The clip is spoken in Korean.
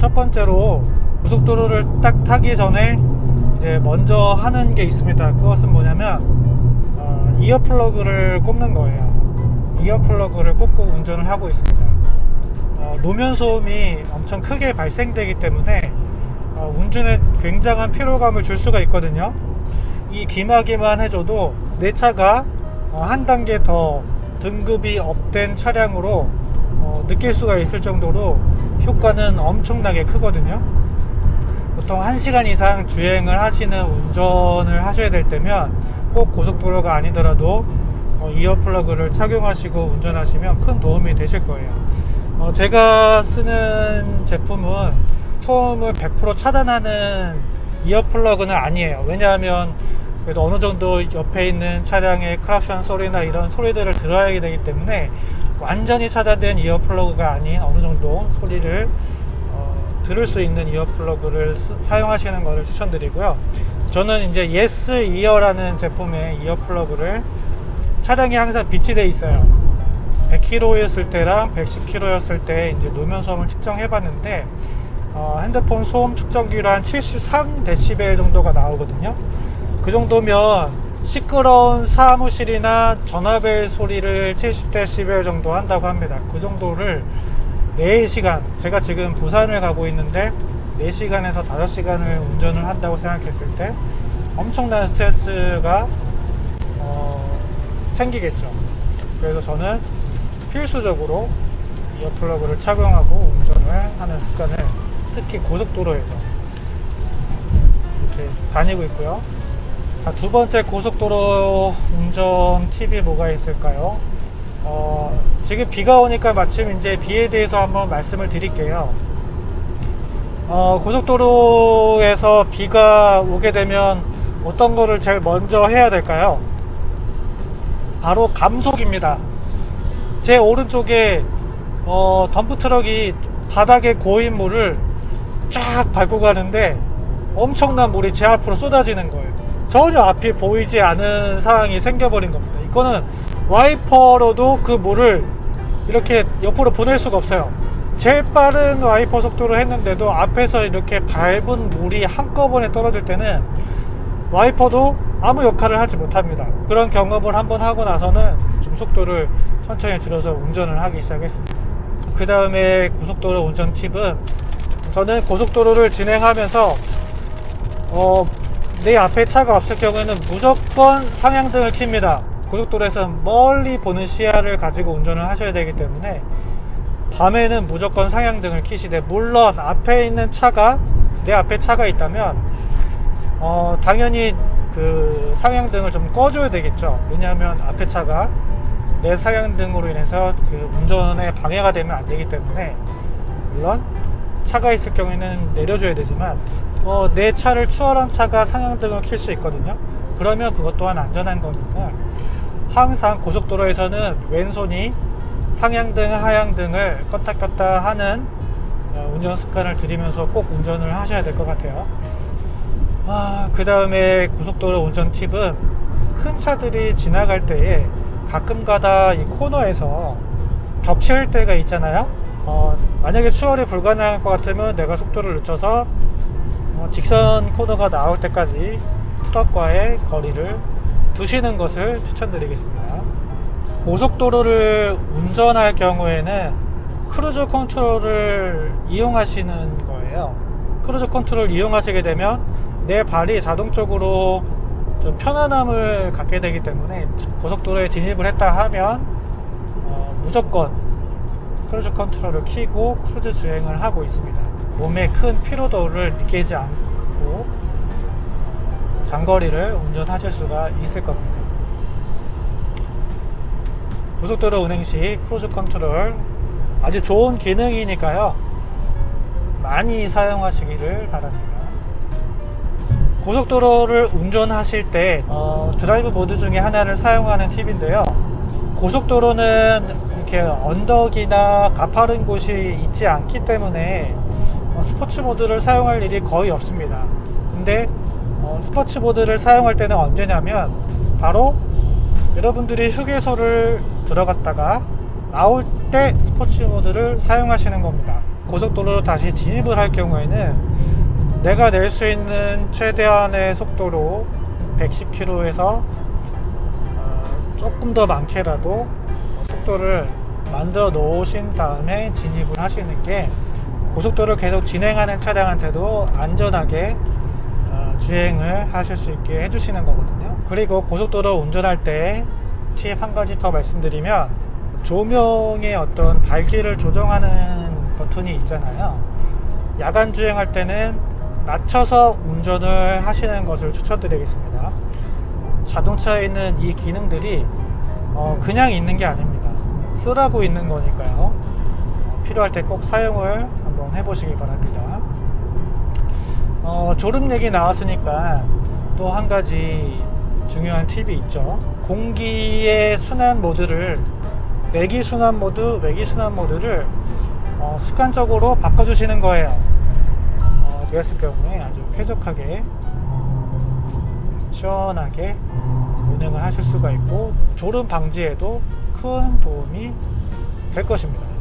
첫 번째로 고속도로를 딱 타기 전에 이제 먼저 하는 게 있습니다. 그것은 뭐냐면 어, ear plug를 꼽는 거예요. ear plug를 꼽고 운전을 하고 있습니다. 어, 노면 소음이 엄청 크게 발생되기 때문에 어, 운전에 굉장한 피로감을 줄 수가 있거든요. 이 귀마개만 해줘도 내 차가 어, 한 단계 더 등급이 up된 차량으로 어, 느낄 수가 있을 정도로 효과는 엄청나게 크거든요. 보통 1시간 이상 주행을 하시는 운전을 하셔야 될 때면 꼭 고속도로가 아니더라도 어, ear plug를 착용하시고 운전하시면 큰 도움이 되실 거예요. 어, 제가 쓰는 제품은 소음을 100% 차단하는 ear plug는 아니에요. 왜냐하면 그래도 어느 정도 옆에 있는 차량의 크락션 소리나 이런 소리들을 들어야 되기 때문에 완전히 차단된 ear plug가 아닌 어느 정도 소리를 어, 들을 수 있는 ear plug를 쓰- 사용하시는 것을 추천드리고요. 저는 이제 예스 이어라는 제품의 ear plug를 차량에 항상 비치되어 있어요. 100km였을 때랑 110km였을 때 이제 노면 소음을 측정해 봤는데 어, 핸드폰 소음 측정기로 한 73dB 정도가 나오거든요. 그 정도면 시끄러운 사무실이나 전화벨 소리를 70dB 정도 한다고 합니다. 그 정도를 4시간, 제가 지금 부산을 가고 있는데 4시간에서 5시간을 운전을 한다고 생각했을 때 엄청난 스트레스가 어, 생기겠죠. 그래서 저는 필수적으로 이어플러그를 착용하고 운전을 하는 습관을 특히 고속도로에서 이렇게 다니고 있고요. 자, 두 번째 고속도로 운전 팁이 뭐가 있을까요? 어, 지금 비가 오니까 마침 이제 비에 대해서 한번 말씀을 드릴게요. 어, 고속도로에서 비가 오게 되면 어떤 거를 제일 먼저 해야 될까요? 바로 감속입니다. 제 오른쪽에 어, 덤프 트럭이 바닥에 고인 물을 쫙 밟고 가는데 엄청난 물이 제 앞으로 쏟아지는 거예요. 전혀 앞이 보이지 않은 상황이 생겨버린 겁니다. 이거는 와이퍼로도 그 물을 이렇게 옆으로 보낼 수가 없어요. 제일 빠른 와이퍼 속도로 했는데도 앞에서 이렇게 밟은 물이 한꺼번에 떨어질 때는 와이퍼도 아무 역할을 하지 못합니다. 그런 경험을 한번 하고 나서는 좀 속도를 천천히 줄여서 운전을 하기 시작했습니다. 그 다음에 고속도로 운전 팁은 저는 고속도로를 진행하면서 어, 내 앞에 차가 없을 경우에는 무조건 상향등을 켭니다. 고속도로에서 멀리 보는 시야를 가지고 운전을 하셔야 되기 때문에 밤에는 무조건 상향등을 켜시되 물론 앞에 있는 차가 내 앞에 차가 있다면 어, 당연히 그 상향등을 좀 꺼줘야 되겠죠. 왜냐하면 앞에 차가 내 상향등으로 인해서 그 운전에 방해가 되면 안 되기 때문에 물론 차가 있을 경우에는 내려줘야 되지만 어, 내 차를 추월한 차가 상향등을 켤수 있거든요. 그러면 그것 또한 안전한 거니까 항상 고속도로에서는 왼손이 상향등, 하향등을 껐다 껐다 하는 어, 운전 습관을 들이면서 꼭 운전을 하셔야 될 것 같아요. 아, 그 다음에 고속도로 운전 팁은 큰 차들이 지나갈 때에 가끔 가다 이 코너에서 겹칠 때가 있잖아요. 어, 만약에 추월이 불가능할 것 같으면 내가 속도를 늦춰서 어, 직선 코너가 나올 때까지 트럭과의 거리를 두시는 것을 추천드리겠습니다. 고속도로를 운전할 경우에는 cruise control을 이용하시는 거예요. cruise control 이용하시게 되면 내 발이 자동적으로 좀 편안함을 갖게 되기 때문에 고속도로에 진입을 했다 하면 어, 무조건 cruise control을 키고 크루즈 주행을 하고 있습니다. 몸에 큰 피로도를 느끼지 않고 장거리를 운전하실 수가 있을 겁니다. 고속도로 운행 시 cruise control 아주 좋은 기능이니까요. 많이 사용하시기를 바랍니다. 고속도로를 운전하실 때 어, drive mode 중에 하나를 사용하는 팁인데요. 고속도로는 이렇게 언덕이나 가파른 곳이 있지 않기 때문에 어, sports mode를 사용할 일이 거의 없습니다. 근데 어, sports mode를 사용할 때는 언제냐면 바로 여러분들이 휴게소를 들어갔다가 나올 때 스포츠 모드를 사용하시는 겁니다. 고속도로로 다시 진입을 할 경우에는 내가 낼 수 있는 최대한의 속도로 110km에서 조금 더 많게라도 속도를 만들어 놓으신 다음에 진입을 하시는 게 고속도로를 계속 진행하는 차량한테도 안전하게 어, 주행을 하실 수 있게 해주시는 거거든요. 그리고 고속도로 운전할 때 팁 한 가지 더 말씀드리면 조명의 어떤 밝기를 조정하는 버튼이 있잖아요. 야간 주행할 때는 낮춰서 운전을 하시는 것을 추천드리겠습니다. 자동차에 있는 이 기능들이 어, 그냥 있는 게 아닙니다. 쓰라고 있는 거니까요. 어, 필요할 때 꼭 사용을 한번 해보시기 바랍니다. 어, 졸음 얘기 나왔으니까 또 한 가지 중요한 팁이 있죠. 공기의 순환 모드를 내기 순환 모드, 외기 순환 모드를 어, 습관적으로 바꿔주시는 거예요. 어, 그랬을 경우에 아주 쾌적하게 시원하게 운행을 하실 수가 있고 졸음 방지에도 큰 도움이 될 것입니다.